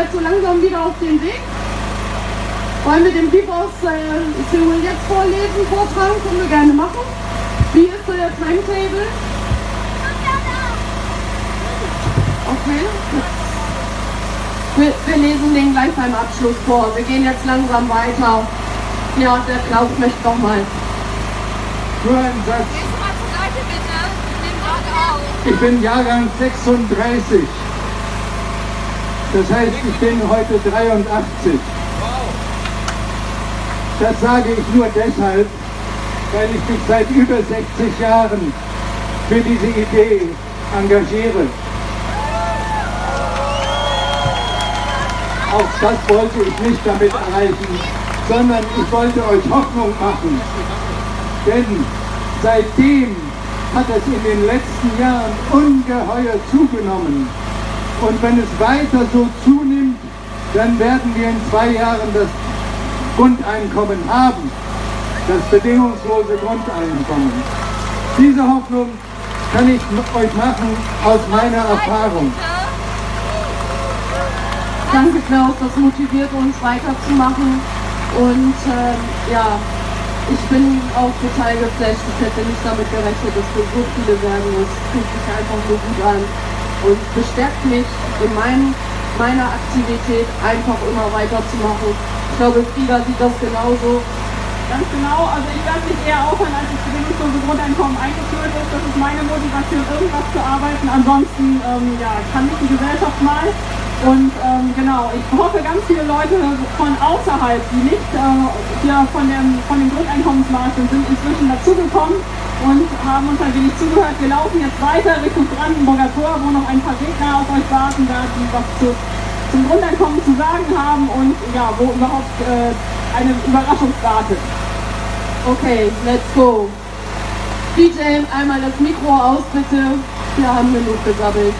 jetzt so langsam wieder auf den Weg. Wollen wir den Brief aus äh, Seoul jetzt vorlesen, vortragen? Können wir gerne machen. Wie ist so der Timetable? Okay. Wir, wir lesen den gleich beim Abschluss vor. Wir gehen jetzt langsam weiter. Ja, der Klaus möchte noch mal. Nur ein Satz. Gehst du mal zur Seite bitte? Nimm gerade auf. Ich bin Jahrgang 36. Das heißt, ich bin heute 83. Das sage ich nur deshalb, weil ich mich seit über 60 Jahren für diese Idee engagiere. Auch das wollte ich nicht damit erreichen, sondern ich wollte euch Hoffnung machen. Denn seitdem hat es in den letzten Jahren ungeheuer zugenommen. Und wenn es weiter so zunimmt, dann werden wir in zwei Jahren das Grundeinkommen haben, das bedingungslose Grundeinkommen. Diese Hoffnung kann ich euch machen aus meiner Erfahrung. Danke Klaus, das motiviert uns weiterzumachen. Und ähm, ja, ich bin auch total geflasht. Ich hätte nicht damit gerechnet, dass wir so viele werden. Das fühlt sich einfach nur gut an und bestärkt mich in meinem, meiner Aktivität einfach immer weiterzumachen. Ich glaube, Frieda sieht das genauso. Ganz genau, also ich werde mich eher aufhören, als das bedingungslose Grundeinkommen eingeführt ist. Das ist meine Motivation, irgendwas zu arbeiten. Ansonsten ähm, ja, kann mich die Gesellschaft mal. Und ähm, genau, ich hoffe, ganz viele Leute von außerhalb, die nicht äh, hier von dem, von dem Grundeinkommensmarkt sind, sind inzwischen dazugekommen und haben uns ein wenig zugehört. Wir laufen jetzt weiter Richtung Brandenburger Tor, wo noch ein paar Gegner auf euch warten werden, die was zu, zum Grundeinkommen zu sagen haben und ja, wo überhaupt äh, eine Überraschung wartet. Okay, let's go. DJ, einmal das Mikro aus, bitte. Wir haben genug gesabbelt.